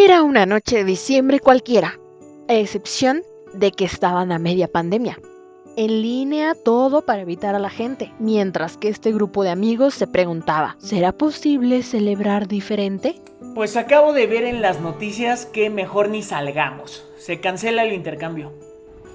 Era una noche de diciembre cualquiera, a excepción de que estaban a media pandemia. En línea todo para evitar a la gente, mientras que este grupo de amigos se preguntaba, ¿será posible celebrar diferente? Pues acabo de ver en las noticias que mejor ni salgamos. Se cancela el intercambio.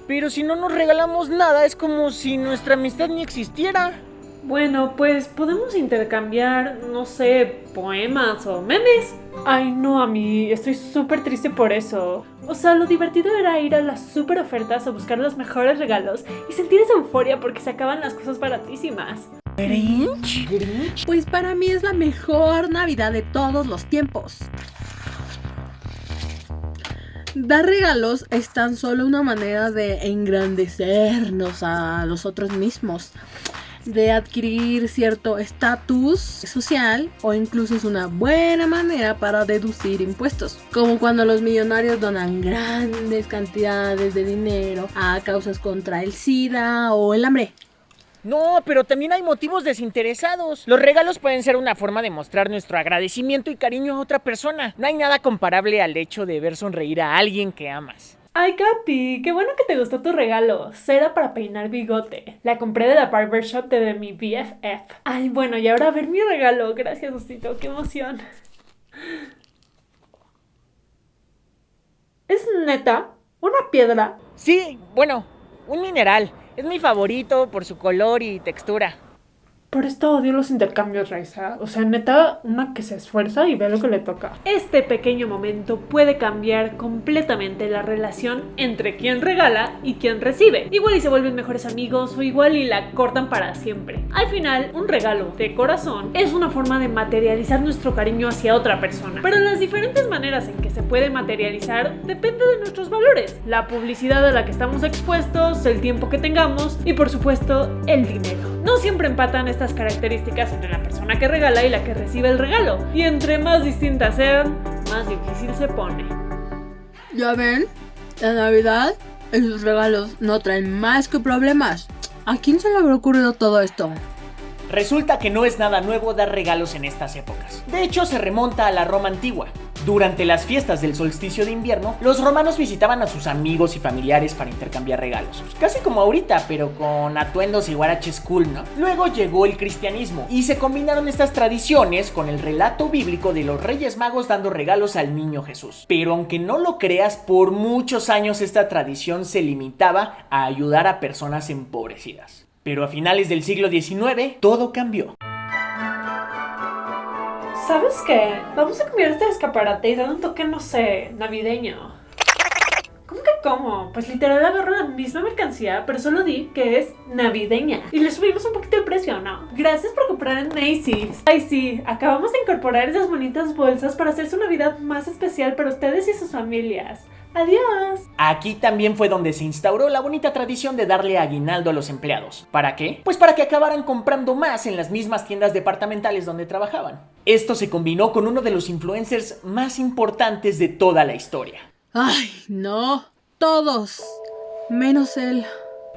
Pero si no nos regalamos nada, es como si nuestra amistad ni existiera. Bueno, pues podemos intercambiar, no sé, poemas o memes. Ay, no, a mí estoy súper triste por eso. O sea, lo divertido era ir a las super ofertas a buscar los mejores regalos y sentir esa euforia porque se acaban las cosas baratísimas. ¿Grinch? ¿Grinch? Pues para mí es la mejor Navidad de todos los tiempos. Dar regalos es tan solo una manera de engrandecernos a nosotros mismos de adquirir cierto estatus social o incluso es una buena manera para deducir impuestos, como cuando los millonarios donan grandes cantidades de dinero a causas contra el SIDA o el hambre. No, pero también hay motivos desinteresados. Los regalos pueden ser una forma de mostrar nuestro agradecimiento y cariño a otra persona. No hay nada comparable al hecho de ver sonreír a alguien que amas. Ay, Capi, qué bueno que te gustó tu regalo. Cera para peinar bigote. La compré de la barber shop de mi BFF. Ay, bueno, y ahora a ver mi regalo. Gracias, Osito, qué emoción. ¿Es neta? ¿Una piedra? Sí, bueno, un mineral. Es mi favorito por su color y textura. Por esto odio los intercambios, Raiza. O sea, neta, una que se esfuerza y ve lo que le toca. Este pequeño momento puede cambiar completamente la relación entre quien regala y quien recibe. Igual y se vuelven mejores amigos o igual y la cortan para siempre. Al final, un regalo de corazón es una forma de materializar nuestro cariño hacia otra persona. Pero las diferentes maneras en que se puede materializar depende de nuestros valores. La publicidad a la que estamos expuestos, el tiempo que tengamos y por supuesto el dinero. No siempre empatan estas características entre la persona que regala y la que recibe el regalo. Y entre más distintas sean, más difícil se pone. Ya ven, la Navidad y sus regalos no traen más que problemas. ¿A quién se le habrá ocurrido todo esto? Resulta que no es nada nuevo dar regalos en estas épocas. De hecho, se remonta a la Roma antigua. Durante las fiestas del solsticio de invierno, los romanos visitaban a sus amigos y familiares para intercambiar regalos. Pues casi como ahorita, pero con atuendos y guaraches cool, ¿no? Luego llegó el cristianismo y se combinaron estas tradiciones con el relato bíblico de los reyes magos dando regalos al niño Jesús. Pero aunque no lo creas, por muchos años esta tradición se limitaba a ayudar a personas empobrecidas. Pero a finales del siglo XIX, todo cambió. ¿Sabes qué? Vamos a cambiar este escaparate y dar un toque, no sé, navideño. ¿Cómo que cómo? Pues literal agarro la misma mercancía, pero solo di que es navideña. Y le subimos un poquito el precio, ¿no? Gracias por comprar en Macy's. Ay, sí, acabamos de incorporar esas bonitas bolsas para hacer su Navidad más especial para ustedes y sus familias. Adiós. Aquí también fue donde se instauró la bonita tradición de darle aguinaldo a los empleados. ¿Para qué? Pues para que acabaran comprando más en las mismas tiendas departamentales donde trabajaban. Esto se combinó con uno de los influencers más importantes de toda la historia. Ay, no. Todos. Menos él.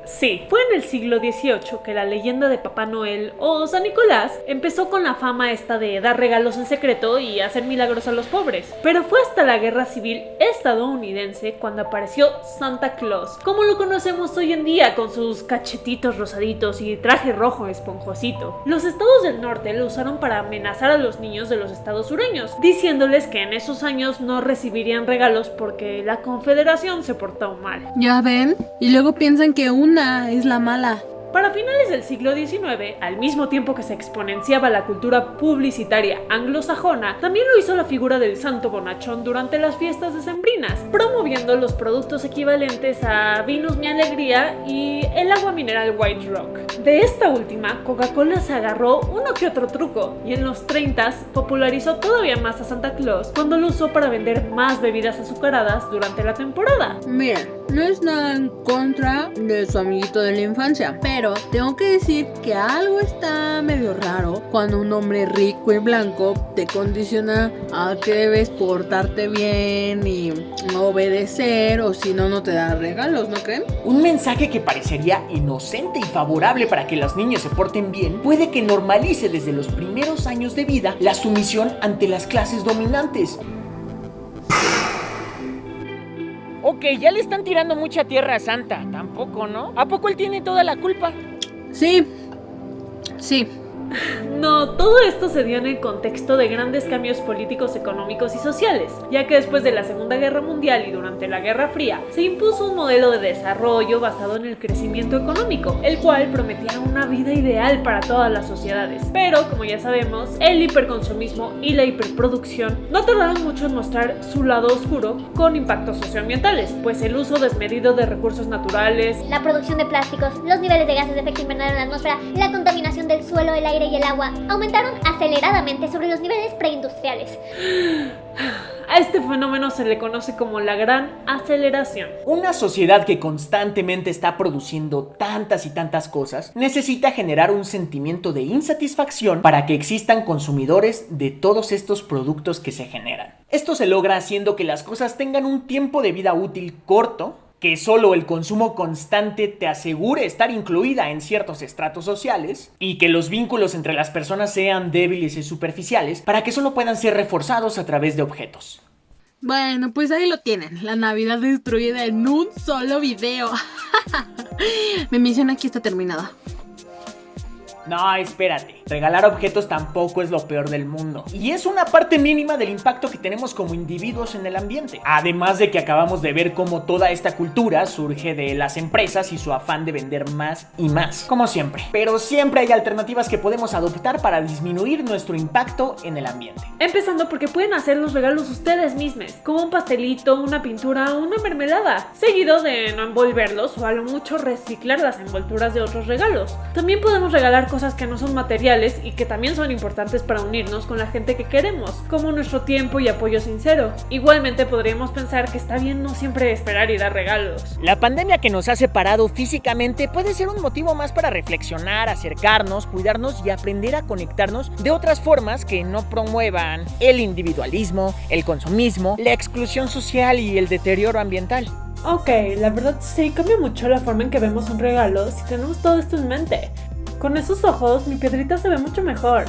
Sí, fue en el siglo XVIII que la leyenda de Papá Noel o San Nicolás empezó con la fama esta de dar regalos en secreto y hacer milagros a los pobres. Pero fue hasta la Guerra Civil estadounidense cuando apareció Santa Claus, como lo conocemos hoy en día con sus cachetitos rosaditos y traje rojo esponjosito. Los estados del norte lo usaron para amenazar a los niños de los estados sureños, diciéndoles que en esos años no recibirían regalos porque la confederación se portó mal. Ya ven, y luego piensan que un es la mala. Para finales del siglo XIX, al mismo tiempo que se exponenciaba la cultura publicitaria anglosajona, también lo hizo la figura del santo bonachón durante las fiestas decembrinas, promoviendo los productos equivalentes a Vinos Mi Alegría y el agua mineral White Rock. De esta última, Coca-Cola se agarró uno que otro truco y en los 30 popularizó todavía más a Santa Claus cuando lo usó para vender más bebidas azucaradas durante la temporada. Miren, no es nada en contra de su amiguito de la infancia, pero tengo que decir que algo está medio raro cuando un hombre rico y blanco te condiciona a que debes portarte bien y obedecer o si no, no te da regalos, ¿no creen? Un mensaje que parecería inocente y favorable para que los niños se porten bien puede que normalice desde los primeros años de vida la sumisión ante las clases dominantes. Que ya le están tirando mucha tierra a Santa. Tampoco, ¿no? ¿A poco él tiene toda la culpa? Sí. Sí. No, todo esto se dio en el contexto de grandes cambios políticos, económicos y sociales, ya que después de la Segunda Guerra Mundial y durante la Guerra Fría se impuso un modelo de desarrollo basado en el crecimiento económico, el cual prometía una vida ideal para todas las sociedades. Pero, como ya sabemos, el hiperconsumismo y la hiperproducción no tardaron mucho en mostrar su lado oscuro con impactos socioambientales, pues el uso desmedido de recursos naturales, la producción de plásticos, los niveles de gases de efecto invernadero en la atmósfera, la contaminación del suelo, el aire y el agua aumentaron aceleradamente sobre los niveles preindustriales. A este fenómeno se le conoce como la gran aceleración. Una sociedad que constantemente está produciendo tantas y tantas cosas necesita generar un sentimiento de insatisfacción para que existan consumidores de todos estos productos que se generan. Esto se logra haciendo que las cosas tengan un tiempo de vida útil corto que solo el consumo constante te asegure estar incluida en ciertos estratos sociales y que los vínculos entre las personas sean débiles y superficiales para que solo puedan ser reforzados a través de objetos. Bueno, pues ahí lo tienen, la Navidad destruida en un solo video. Mi misión aquí está terminada. No, espérate. Regalar objetos tampoco es lo peor del mundo. Y es una parte mínima del impacto que tenemos como individuos en el ambiente. Además de que acabamos de ver cómo toda esta cultura surge de las empresas y su afán de vender más y más. Como siempre. Pero siempre hay alternativas que podemos adoptar para disminuir nuestro impacto en el ambiente. Empezando porque pueden hacer los regalos ustedes mismos, como un pastelito, una pintura o una mermelada, seguido de no envolverlos o a lo mucho reciclar las envolturas de otros regalos. También podemos regalar cosas que no son materiales y que también son importantes para unirnos con la gente que queremos, como nuestro tiempo y apoyo sincero. Igualmente podríamos pensar que está bien no siempre esperar y dar regalos. La pandemia que nos ha separado físicamente puede ser un motivo más para reflexionar, acercarnos, cuidarnos y aprender a conectarnos de otras formas que no promuevan el individualismo, el consumismo, la exclusión social y el deterioro ambiental. Ok, la verdad sí cambia mucho la forma en que vemos un regalo si tenemos todo esto en mente. Con esos ojos, mi piedrita se ve mucho mejor.